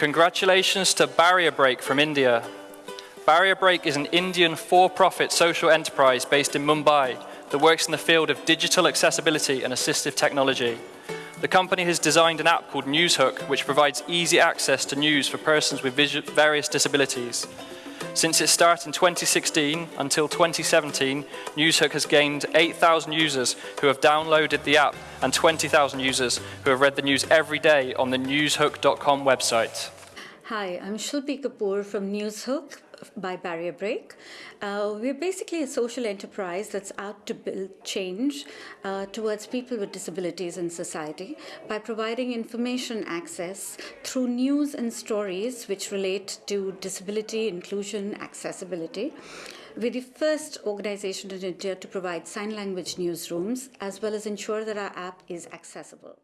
Congratulations to Barrier Break from India. Barrier Break is an Indian for-profit social enterprise based in Mumbai that works in the field of digital accessibility and assistive technology. The company has designed an app called NewzHook, which provides easy access to news for persons with various disabilities. Since its start in 2016 until 2017, NewzHook has gained 8,000 users who have downloaded the app and 20,000 users who have read the news every day on the newzhook.com website. Hi, I'm Shilpi Kapoor from NewzHook by Barrier Break. Uh, we're basically a social enterprise that's out to build change uh, towards people with disabilities in society by providing information access through news and stories which relate to disability, inclusion, accessibility. We're the first organization in India to provide sign language newsrooms as well as ensure that our app is accessible.